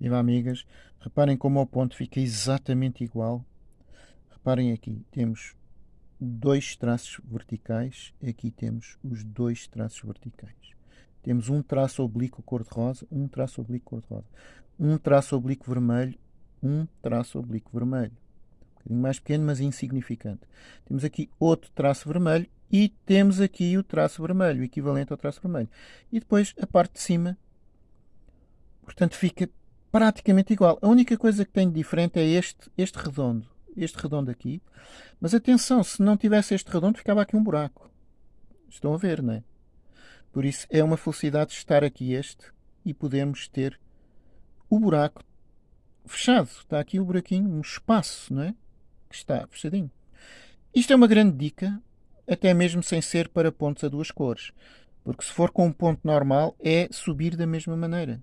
Viva amigas, reparem como o ponto fica exatamente igual. Reparem aqui, temos dois traços verticais, aqui temos os dois traços verticais. Temos um traço oblíquo cor-de-rosa, um traço oblíquo cor-de-rosa, um traço oblíquo vermelho, um traço oblíquo vermelho. Um bocadinho mais pequeno, mas insignificante. Temos aqui outro traço vermelho e temos aqui o traço vermelho, equivalente ao traço vermelho. E depois a parte de cima, portanto, fica praticamente igual. A única coisa que tem de diferente é este, este redondo. Este redondo aqui. Mas atenção, se não tivesse este redondo, ficava aqui um buraco. Estão a ver, não é? Por isso é uma felicidade estar aqui este e podemos ter o buraco fechado. Está aqui o buraquinho, um espaço, não é? Que está fechadinho. Isto é uma grande dica, até mesmo sem ser para pontos a duas cores. Porque se for com um ponto normal, é subir da mesma maneira.